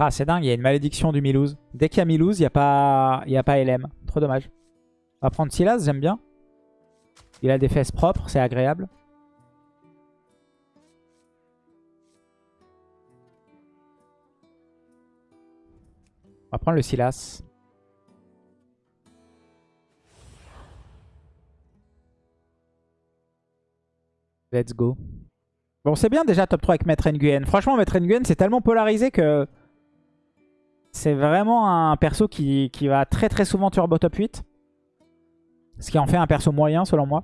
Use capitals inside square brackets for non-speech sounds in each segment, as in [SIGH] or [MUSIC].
Ah, c'est dingue, il y a une malédiction du Milouz. Dès qu'il y a Milouz, il n'y a, pas... a pas LM. Trop dommage. On va prendre Silas, j'aime bien. Il a des fesses propres, c'est agréable. On va prendre le Silas. Let's go. Bon, c'est bien déjà top 3 avec Maître Nguyen. Franchement, Maître Nguyen, c'est tellement polarisé que c'est vraiment un perso qui, qui, va très très souvent turbo top 8. Ce qui en fait un perso moyen selon moi.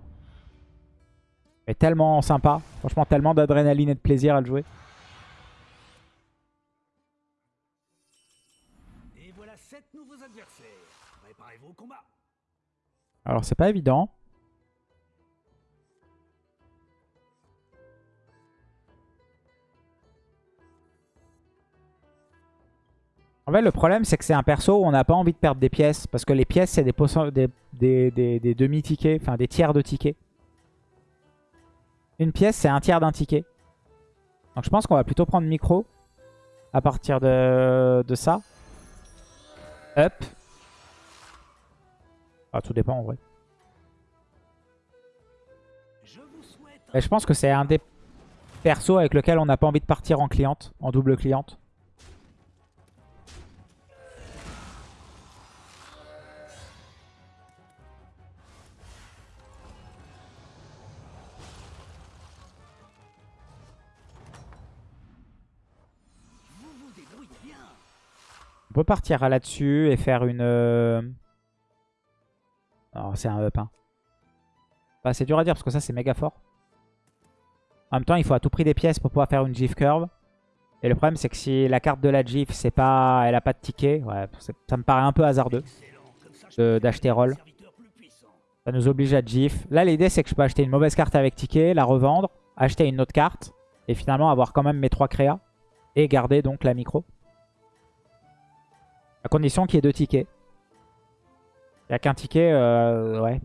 Mais tellement sympa. Franchement, tellement d'adrénaline et de plaisir à le jouer. Et voilà 7 nouveaux adversaires. Préparez-vous au combat. Alors, c'est pas évident. En fait, le problème, c'est que c'est un perso où on n'a pas envie de perdre des pièces. Parce que les pièces, c'est des, demi-tickets, enfin des tiers de tickets. Une pièce, c'est un tiers d'un ticket. Donc je pense qu'on va plutôt prendre micro à partir de, ça. Up. Ah, tout dépend en vrai. Je pense que c'est un des persos avec lequel on n'a pas envie de partir en cliente, en double cliente. On peut partir là-dessus et faire une... euh, Alors c'est un up. Hein. Bah, c'est dur à dire parce que ça c'est méga fort. En même temps il faut à tout prix des pièces pour pouvoir faire une GIF curve. Et le problème c'est que si la carte de la GIF c'est pas, elle a pas de ticket, ouais, ça me paraît un peu hasardeux d'acheter roll. Ça nous oblige à GIF. Là l'idée c'est que je peux acheter une mauvaise carte avec ticket, la revendre, acheter une autre carte. Et finalement avoir quand même mes trois créas. Et garder donc la micro. À condition qu'il y ait deux tickets. Il n'y a qu'un ticket, euh, ouais.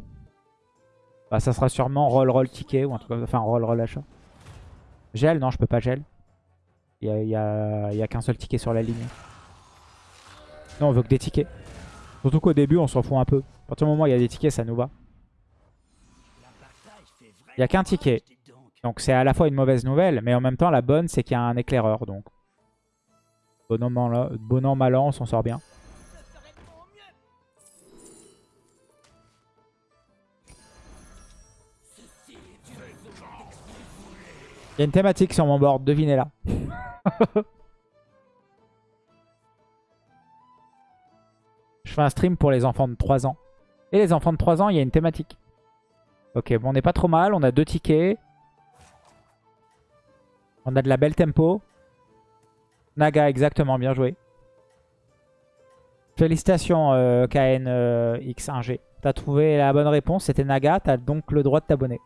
Bah, ça sera sûrement roll roll ticket ou un truc. Enfin, roll roll achat. Gel, non, je peux pas gel. Il n'y a, qu'un seul ticket sur la ligne. Non, on veut que des tickets. Surtout qu'au début, on s'en fout un peu. À partir moment où il y a des tickets, ça nous va. Il y a qu'un ticket. Donc c'est à la fois une mauvaise nouvelle, mais en même temps, la bonne, c'est qu'il y a un éclaireur. Donc, bon an, mal an, bon an, mal an, on s'en sort bien. Il y a une thématique sur mon board, devinez-la. [LAUGHS] Je fais un stream pour les enfants de 3 ans. Et les enfants de 3 ans, il y a une thématique. Ok, bon, on n'est pas trop mal. On a deux tickets. On a de la belle tempo. Naga, exactement, bien joué. Félicitations euh, KN euh, X1G. T'as trouvé la bonne réponse, c'était Naga. T'as donc le droit de t'abonner.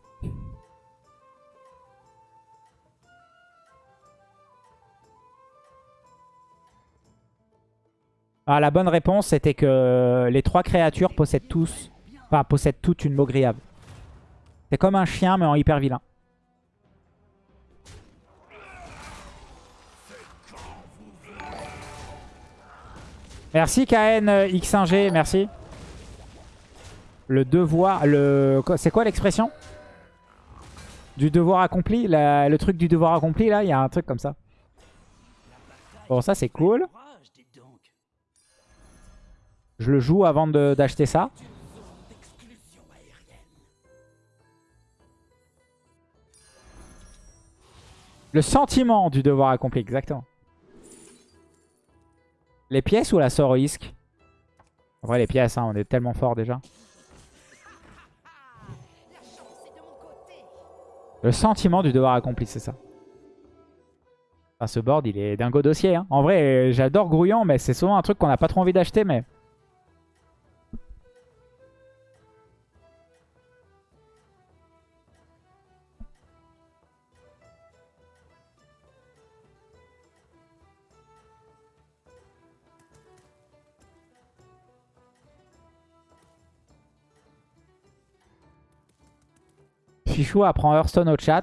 Ah, la bonne réponse, c'était que les trois créatures possèdent tous, possèdent toutes une Mogriave. C'est comme un chien, mais en hyper vilain. Merci KN X1G, merci. Le devoir, le, c'est quoi l'expression? Du devoir accompli, le truc du devoir accompli là, il y a un truc comme ça. Bon ça c'est cool. Je le joue avant d'acheter ça. Le sentiment du devoir accompli, exactement. Les pièces ou la isque En vrai les pièces, hein, on est tellement fort déjà. Le sentiment du devoir accompli, c'est ça. Ce board, il est dingo dossier. hein. En vrai, j'adore Grouillant, mais c'est souvent un truc qu'on n'a pas trop envie d'acheter. Mais Fichou apprend Hearthstone au chat.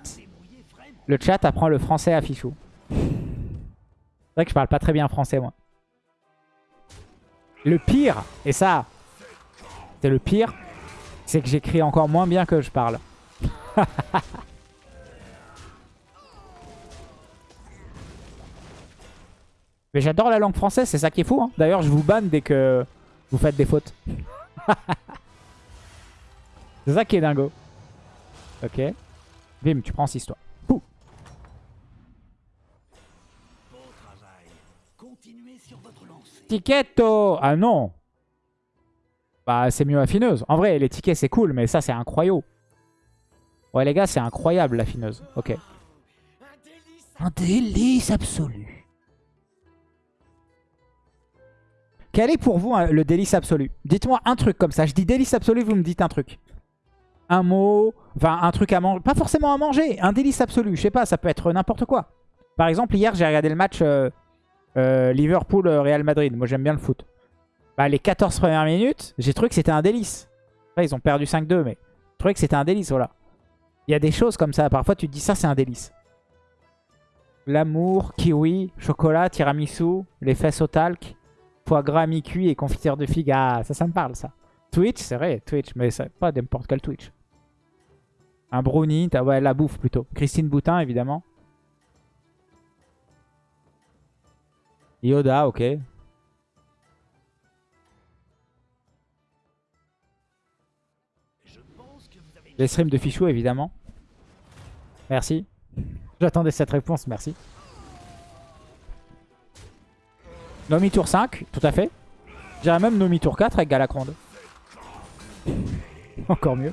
Le chat apprend le français à Fichou. C'est vrai que je parle pas très bien français, moi. Le pire, et ça, c'est le pire, c'est que j'écris encore moins bien que je parle. [LAUGHS] Mais j'adore la langue française, c'est ça qui est fou. Hein. D'ailleurs, je vous banne dès que vous faites des fautes. [LAUGHS] c'est ça qui est dingo. Ok. Bim, tu prends 6 toi. Pouh. Ticketto Ah non Bah, c'est mieux affineuse. En vrai, les tickets, c'est cool, mais ça, c'est incroyable. Ouais, les gars, c'est incroyable, l'affineuse. Ok. Un délice absolu. Quel est pour vous hein, le délice absolu? Dites-moi un truc comme ça. Je dis délice absolu, vous me dites un truc. Un mot, enfin un truc à manger. Pas forcément à manger, un délice absolu. Je sais pas, ça peut être n'importe quoi. Par exemple, hier, j'ai regardé le match euh, euh, Liverpool-Real Madrid. Moi, j'aime bien le foot. Bah, les 14 premières minutes, j'ai trouvé que c'était un délice. Après, ils ont perdu 5-2, mais je trouvais que c'était un délice, voilà. Il y a des choses comme ça. Parfois, tu te dis ça, c'est un délice. L'amour, kiwi, chocolat, tiramisu, les fesses au talc foie gras mi-cuit et confiture de figue. Ah, ça, ça me parle, ça. Twitch, c'est vrai, Twitch, mais c'est pas n'importe quel Twitch. Un brownie, ouais, la bouffe plutôt. Christine Boutin, évidemment. Yoda, ok. Les streams de Fichou, évidemment. Merci. J'attendais cette réponse, merci. Nomi tour 5, tout à fait. J'irais même Nomi tour 4 avec Galacronde. [LAUGHS] Encore mieux.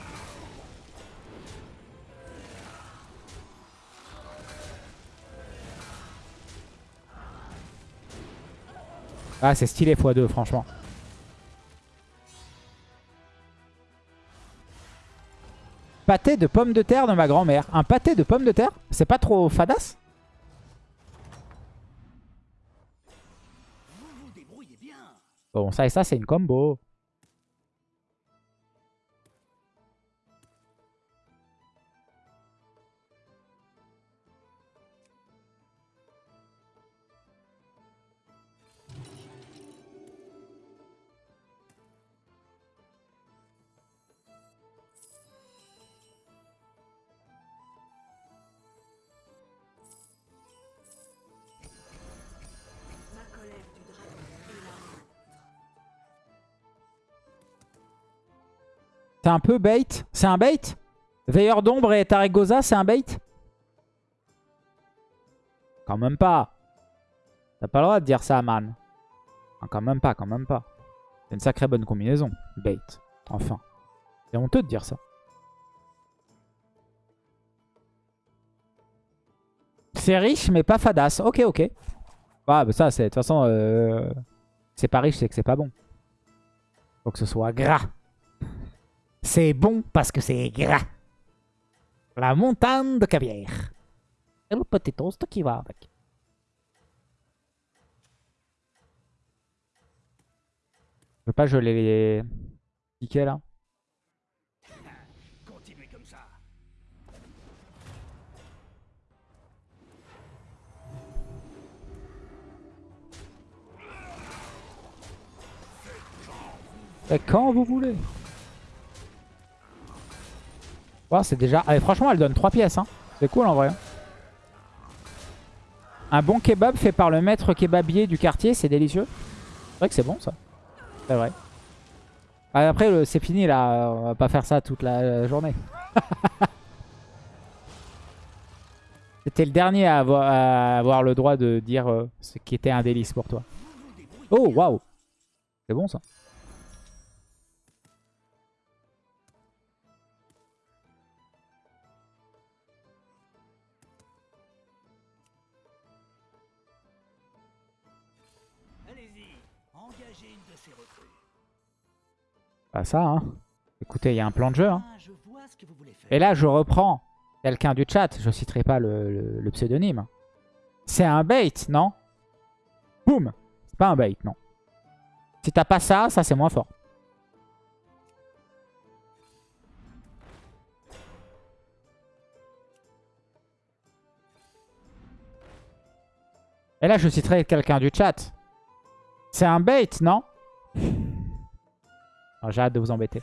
Ah, c'est stylé x2, franchement. Pâté de pommes de terre de ma grand-mère. Un pâté de pommes de terre? C'est pas trop fadasse? Bon, ça et ça, c'est une combo. Un peu bait. C'est un bait? Veilleur d'ombre et Taragosa, c'est un bait? Quand même pas. T'as pas le droit de dire ça, man. quand même pas, quand même pas. C'est une sacrée bonne combinaison. Bait. Enfin. C'est honteux de dire ça. C'est riche, mais pas fadasse. Ok, ok. Ah, bah ça, c'est de toute façon... Euh, c'est pas riche, c'est que c'est pas bon. Faut que ce soit gras. C'est bon parce que c'est gras. La montagne de caviar. Et le petit toast qui va avec. Je veux pas geler les tickets là. Et quand vous voulez c'est déjà... Allez, franchement, elle donne 3 pièces. Hein. C'est cool en vrai. Un bon kebab fait par le maître kebabier du quartier, c'est délicieux. C'est vrai que c'est bon ça. C'est vrai. Ah, après, c'est fini là. On va pas faire ça toute la journée. [LAUGHS] C'était le dernier à avoir, le droit de dire euh, ce qui était un délice pour toi. Oh, waouh. C'est bon ça. Pas ça, hein. Écoutez, il y a un plan de jeu. Hein. Ah, Et là, je reprends quelqu'un du chat. Je citerai pas le, pseudonyme. C'est un bait, non? Boum C'est pas un bait, non. Si t'as pas ça, ça c'est moins fort. Et là, je citerai quelqu'un du chat. C'est un bait, non? Ah, J'ai hâte de vous embêter.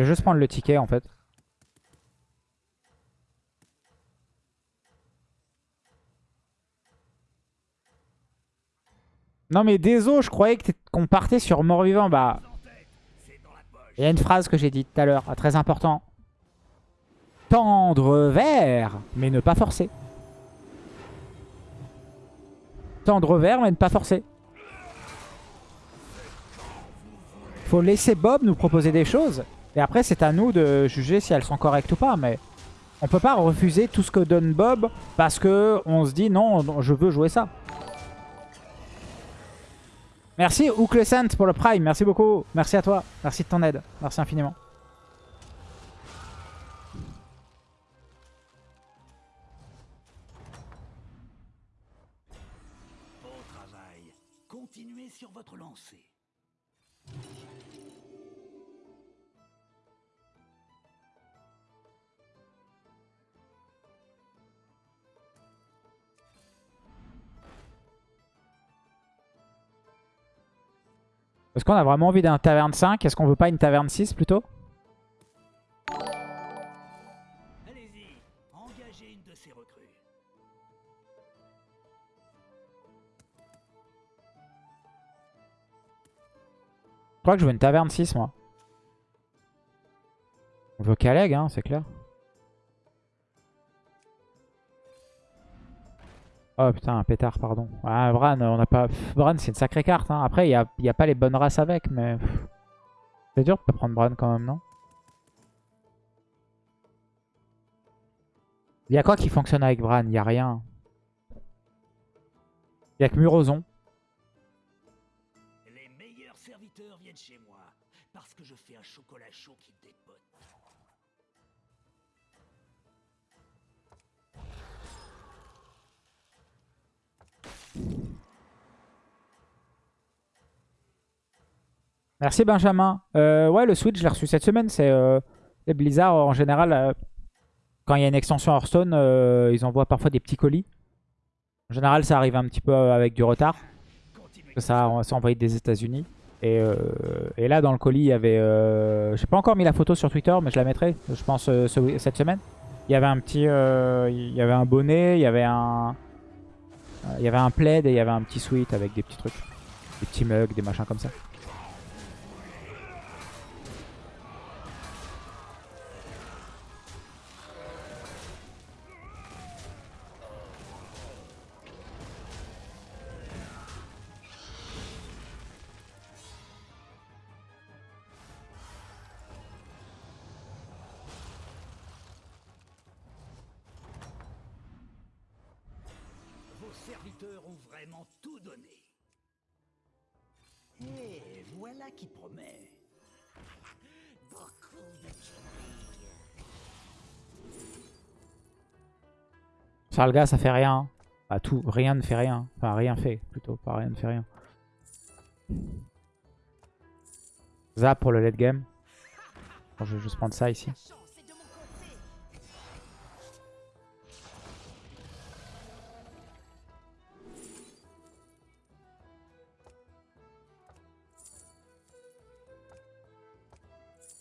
Je vais juste prendre le ticket en fait. Non mais désolé, je croyais qu'on partait sur mort-vivant. Bah, il y a une phrase que j'ai dite tout à l'heure, ah, très important. Tendre vers, mais ne pas forcer. Tendre vers, mais ne pas forcer. Faut laisser Bob nous proposer des choses. Et après, c'est à nous de juger si elles sont correctes ou pas. Mais on peut pas refuser tout ce que donne Bob parce que on se dit non, je veux jouer ça. Merci Ouklesant pour le Prime. Merci beaucoup. Merci à toi. Merci de ton aide. Merci infiniment. Bon travail. Continuez sur votre lancée. Est-ce qu'on a vraiment envie d'un taverne 5 Est-ce qu'on veut pas une taverne 6 plutôt? Je crois que je veux une taverne 6 moi. On veut Kaleg, hein, c'est clair. Oh putain, un pétard, pardon. Ah, Bran, on n'a pas... Bran, c'est une sacrée carte. Hein. Après, il n'y a, pas les bonnes races avec, mais... C'est dur de pas prendre Bran quand même, non? Il y a quoi qui fonctionne avec Bran? Il y a rien. Il y a que Murozon. Merci Benjamin. Euh, ouais, le Switch, je l'ai reçu cette semaine. C'est euh, Blizzard, en général, euh, quand il y a une extension Hearthstone, euh, ils envoient parfois des petits colis. En général, ça arrive un petit peu avec du retard. Ça, envoyé des États-Unis. Et, euh, et là, dans le colis, il y avait... Euh, J'ai pas encore mis la photo sur Twitter, mais je la mettrai, je pense, euh, ce- cette semaine. Il y avait un petit... euh, il y avait un bonnet, il y avait un... euh, Il y avait un plaid et il y avait un petit sweat avec des petits trucs. Des petits mugs, des machins comme ça. Vos serviteurs ont vraiment tout donné. Et voilà qui promet. Beaucoup de tueries. Sarlga, ça fait rien. Bah, tout, rien ne fait rien. Enfin, rien fait, plutôt. Pas rien ne fait rien. Zap pour le late game. Je vais juste prendre ça ici.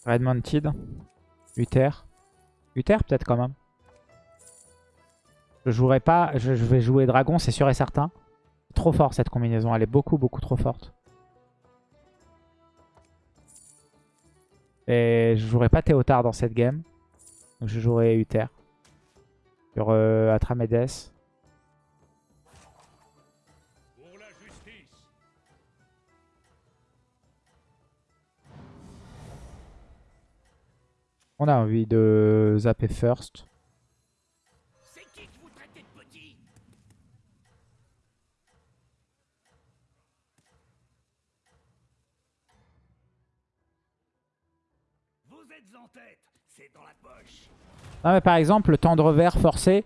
Red Mounted. Uther. Uther peut-être quand même. Je jouerai pas. Je, je vais jouer Dragon, c'est sûr et certain. Trop fort cette combinaison. Elle est beaucoup, beaucoup trop forte. Et je jouerai pas Théotard dans cette game. Donc je jouerai Uther. Sur euh, Atramedes. On a envie de zapper first. Qui que vous de petit Vous êtes en tête, c'est dans la poche. Non mais par exemple, le tendre vert forcé,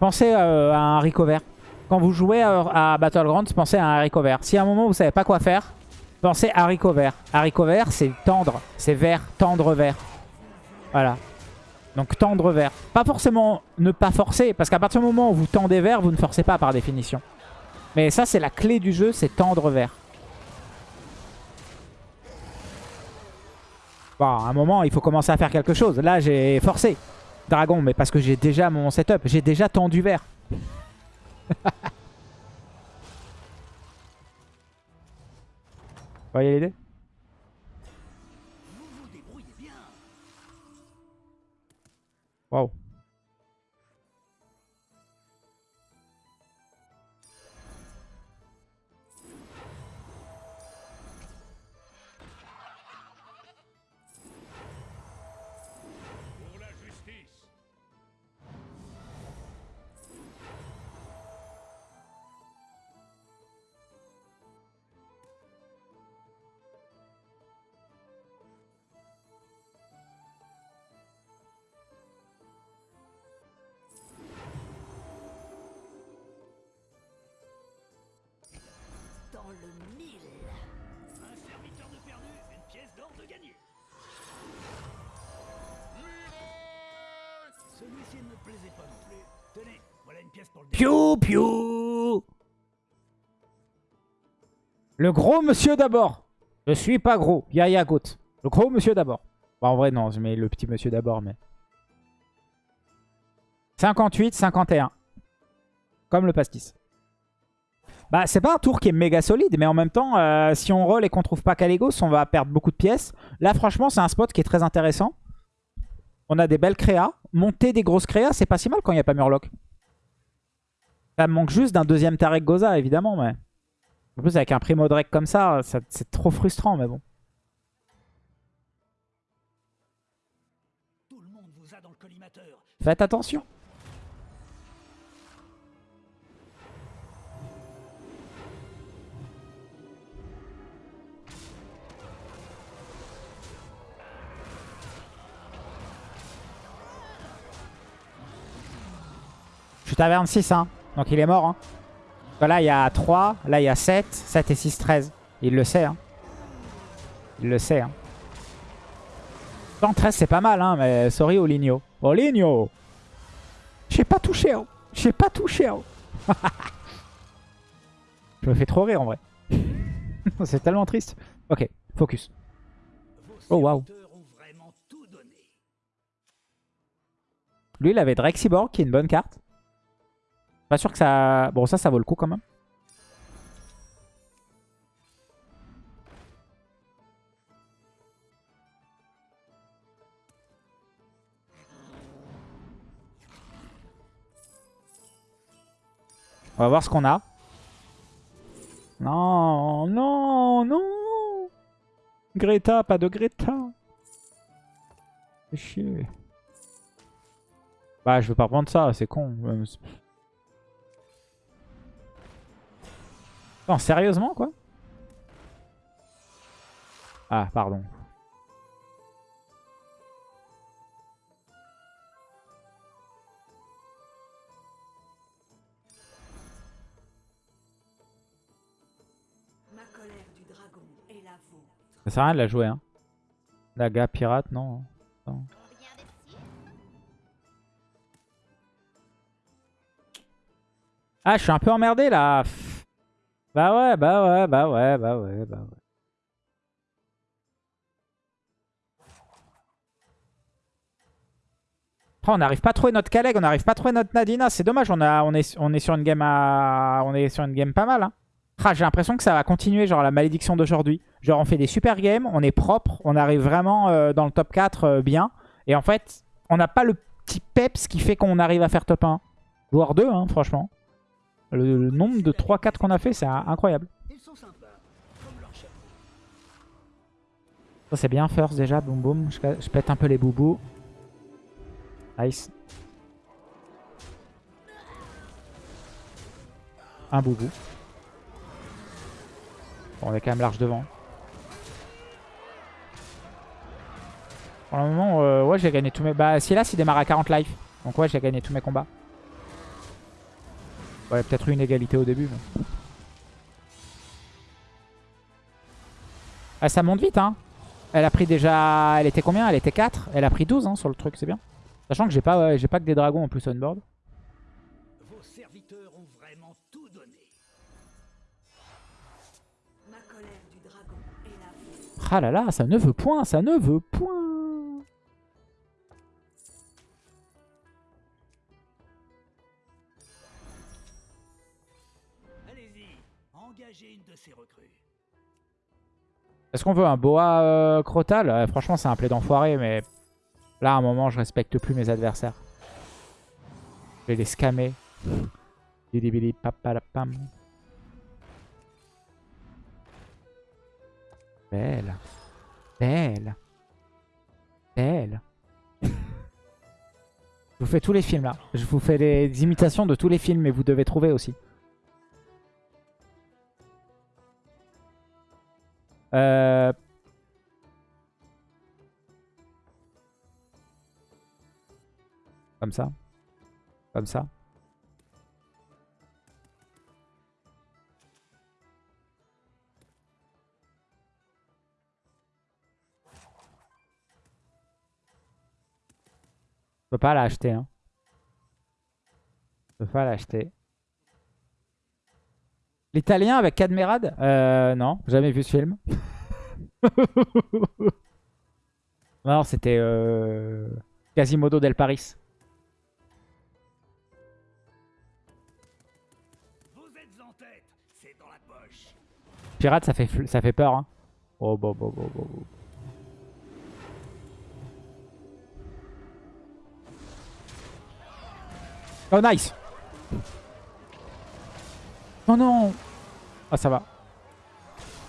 pensez euh, à un haricot vert. Quand vous jouez à, à Battlegrounds, pensez à un haricot vert. Si à un moment vous savez pas quoi faire, pensez haricot vert. Haricot vert, c'est tendre, c'est vert, tendre vert. Voilà. Donc tendre vert. Pas forcément ne pas forcer, parce qu'à partir du moment où vous tendez vert, vous ne forcez pas par définition. Mais ça, c'est la clé du jeu, c'est tendre vert. Bon, à un moment, il faut commencer à faire quelque chose. Là, j'ai forcé dragon, mais parce que j'ai déjà mon setup. J'ai déjà tendu vert. [LAUGHS] Vous voyez l'idée? Waouh. Dans le mille. Un serviteur de perdu, une pièce d'or de gagné. Celui-ci ne me plaisait pas non plus. Tenez, voilà une pièce pour le Piou piou Le gros monsieur d'abord. Je suis pas gros. Yaya Goat. Le gros monsieur d'abord. Bah, en vrai, non, je mets le petit monsieur d'abord, mais... 58, 51. Comme le pastis. Bah, c'est pas un tour qui est méga solide, mais en même temps, euh, si on roll et qu'on trouve pas Caligos, on va perdre beaucoup de pièces. Là, franchement, c'est un spot qui est très intéressant. On a des belles créas. Monter des grosses créas, c'est pas si mal quand il n'y a pas Murloc. Ça manque juste d'un deuxième Tarek Goza, évidemment, mais... En plus, avec un Primo Drake comme ça, ça c'est trop frustrant, mais bon. Tout le taverne 6, hein. Donc il est mort, hein. Là, il y a 3. Là, il y a 7. 7 et 6, 13. Il le sait, hein. Il le sait, hein. 113, c'est pas mal, hein. Mais sorry, Oligno. Oligno J'ai pas touché, hein. J'ai pas touché, hein. [LAUGHS] Je me fais trop rire, en vrai. [LAUGHS] c'est tellement triste. Ok, focus. Oh, waouh. Lui, il avait Drake Cyborg, qui est une bonne carte. Pas sûr que ça... Bon, ça, ça vaut le coup quand même. On va voir ce qu'on a. Non, non, non Greta, pas de Greta. Chier. Bah, je veux pas prendre ça, c'est con. Non, sérieusement, quoi? Ah, pardon. Ça sert à rien de la jouer, hein. Daga pirate, non. non. Ah, je suis un peu emmerdé, là. Bah ouais, bah ouais, bah ouais, bah ouais, bah ouais. Oh, on n'arrive pas à notre Kaleg, on n'arrive pas à trouver notre Nadina. C'est dommage, on, a, on, est, on est sur une game à, on est sur une game pas mal. Hein. Ah, J'ai l'impression que ça va continuer, genre la malédiction d'aujourd'hui. Genre on fait des super games, on est propre, on arrive vraiment euh, dans le top 4 euh, bien. Et en fait, on n'a pas le petit peps qui fait qu'on arrive à faire top 1. Voire 2, hein, franchement. Le, le nombre de 3-4 qu'on a fait, c'est incroyable. Ça c'est bien first déjà, boum boum. Je, je pète un peu les boubous. Nice. Un boubou. Bon, on est quand même large devant. Pour le moment, euh, ouais, j'ai gagné tous mes... Bah, Silas, il démarre à 40 life. Donc ouais, j'ai gagné tous mes combats. Ouais, peut-être une égalité au début, mais... Ah, ça monte vite, hein. Elle a pris déjà... Elle était combien? Elle était 4 Elle a pris 12 hein, sur le truc, c'est bien. Sachant que j'ai pas, ouais, pas que des dragons en plus on board. Vos serviteurs ont vraiment tout donné. Ma colère du dragon est la vie. Ah là là, ça ne veut point, ça ne veut point. Une de recrues. Est-ce qu'on veut un boa euh, crotal? Euh, Franchement, c'est un play d'enfoiré, mais là, à un moment, je respecte plus mes adversaires. Je vais les scammer. Bili papalapam. Belle. Belle. Belle. Je vous fais tous les films là. Je vous fais les imitations de tous les films, mais vous devez trouver aussi. Euh... Comme ça. Comme ça. Je peux pas l'acheter. Hein. Je peux pas l'acheter. L'italien avec Cadmerade euh, Non, jamais vu ce film. [LAUGHS] non, c'était euh, Quasimodo del Paris. Vous êtes en tête, c'est dans la poche. Pirate, ça fait, ça fait peur. Hein. Oh, bon, bon, bon, bon. Oh, nice Oh non Ah, ça va.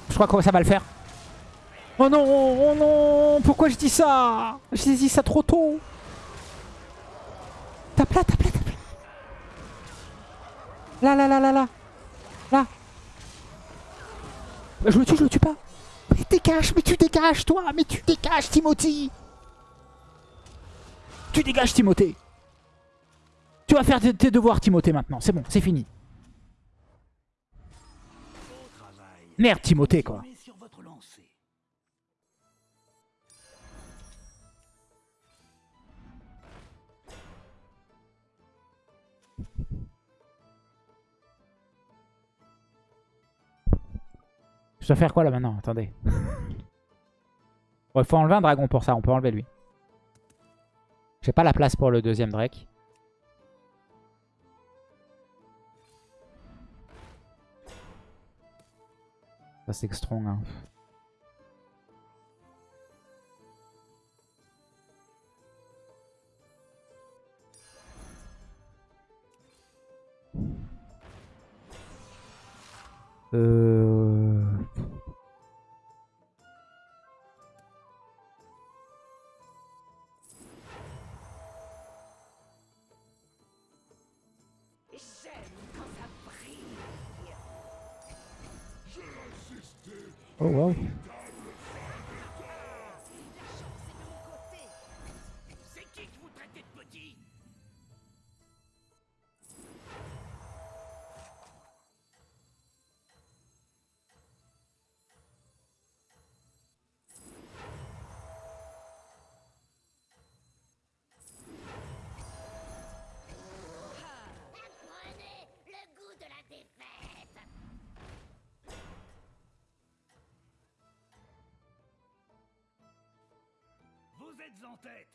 Je crois que ça va le faire. Oh non Oh non Pourquoi je dis ça? J'ai dit ça trop tôt Tape là, tape là, tape là Là, là, là, là, là Là je le tue, je le tue pas. Mais dégage, mais tu dégages, toi. Mais tu dégages, Timothy. Tu dégages, Timothée. Tu vas faire tes devoirs, Timothée, maintenant. C'est bon, c'est fini. Merde, Timothée, quoi. Je dois faire quoi, là, maintenant? Attendez. [LAUGHS] Il faut enlever un dragon pour ça. On peut enlever lui. J'ai pas la place pour le deuxième Drake. C'est que strong,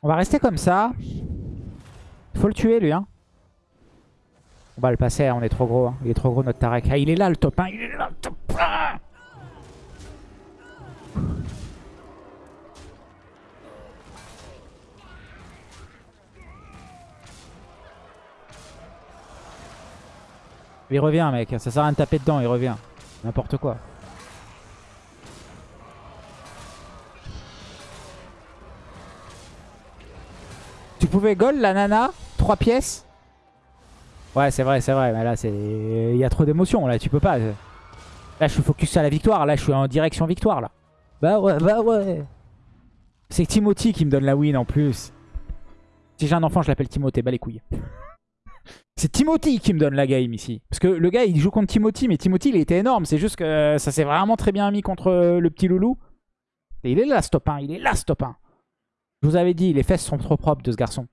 On va rester comme ça. Faut le tuer lui hein. On va le passer, on est trop gros. hein. Il est trop gros notre Tarek. Ah, il est là le top 1. Il est là le top 1. Il revient mec, ça sert à rien de taper dedans, il revient. N'importe quoi. Tu pouvais goal la nana 3 pièces Ouais c'est vrai c'est vrai mais là c'est il y a trop d'émotions là tu peux pas. Là je suis focus à la victoire là je suis en direction victoire là. Bah ouais bah ouais. C'est Timothy qui me donne la win en plus. Si j'ai un enfant, je l'appelle Timothée. Bah les couilles. [LAUGHS] C'est Timothy qui me donne la game ici. Parce que le gars, il joue contre Timothy, mais Timothy, il était énorme. C'est juste que ça s'est vraiment très bien mis contre le petit loulou. Et il est là, stop 1. Il est là, stop 1. Je vous avais dit, les fesses sont trop propres de ce garçon.